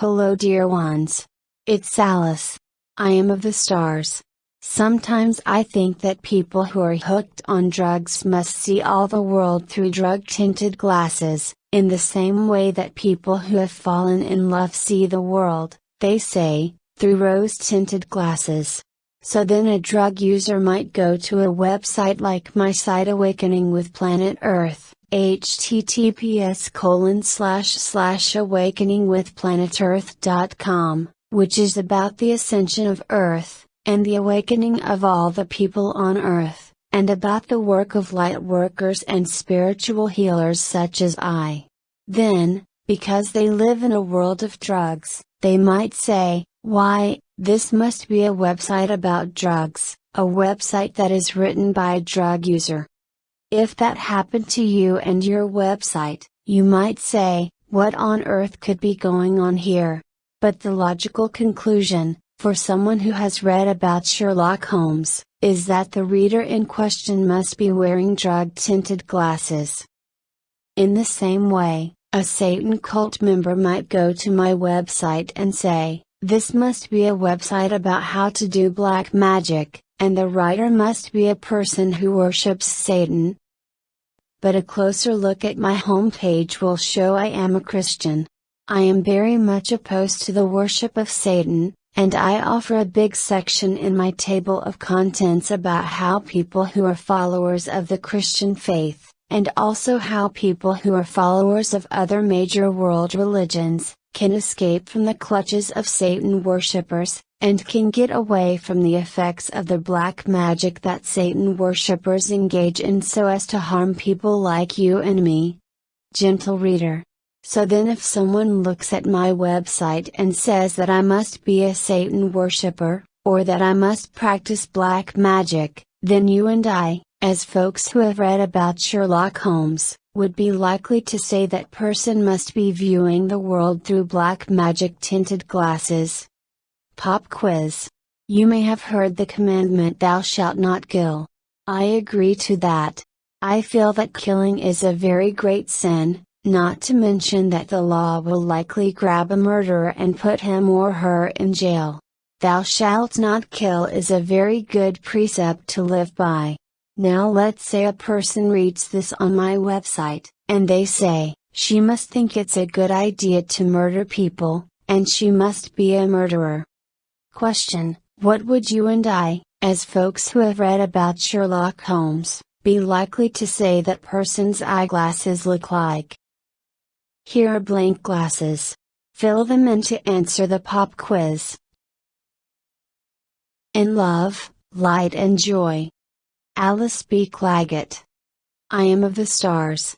Hello dear ones. It's Alice. I am of the stars. Sometimes I think that people who are hooked on drugs must see all the world through drug tinted glasses, in the same way that people who have fallen in love see the world, they say, through rose tinted glasses. So then a drug user might go to a website like my site Awakening with Planet Earth, https colon slash slash awakeningwithplanetearth.com, which is about the ascension of Earth, and the awakening of all the people on Earth, and about the work of light workers and spiritual healers such as I. Then, because they live in a world of drugs, they might say, why, this must be a website about drugs, a website that is written by a drug user. If that happened to you and your website, you might say, what on earth could be going on here? But the logical conclusion, for someone who has read about Sherlock Holmes, is that the reader in question must be wearing drug tinted glasses. In the same way, a Satan cult member might go to my website and say, this must be a website about how to do black magic, and the writer must be a person who worships Satan. But a closer look at my homepage will show I am a Christian. I am very much opposed to the worship of Satan, and I offer a big section in my table of contents about how people who are followers of the Christian faith, and also how people who are followers of other major world religions, can escape from the clutches of Satan worshippers, and can get away from the effects of the black magic that Satan worshippers engage in so as to harm people like you and me. Gentle reader. So then if someone looks at my website and says that I must be a Satan worshipper, or that I must practice black magic, then you and I, as folks who have read about Sherlock Holmes, would be likely to say that person must be viewing the world through black magic tinted glasses. Pop quiz. You may have heard the commandment thou shalt not kill. I agree to that. I feel that killing is a very great sin, not to mention that the law will likely grab a murderer and put him or her in jail. Thou shalt not kill is a very good precept to live by. Now let's say a person reads this on my website, and they say, she must think it's a good idea to murder people, and she must be a murderer. Question What would you and I, as folks who have read about Sherlock Holmes, be likely to say that person's eyeglasses look like? Here are blank glasses. Fill them in to answer the pop quiz. In love, light and joy. Alice B. Clagett. I am of the stars.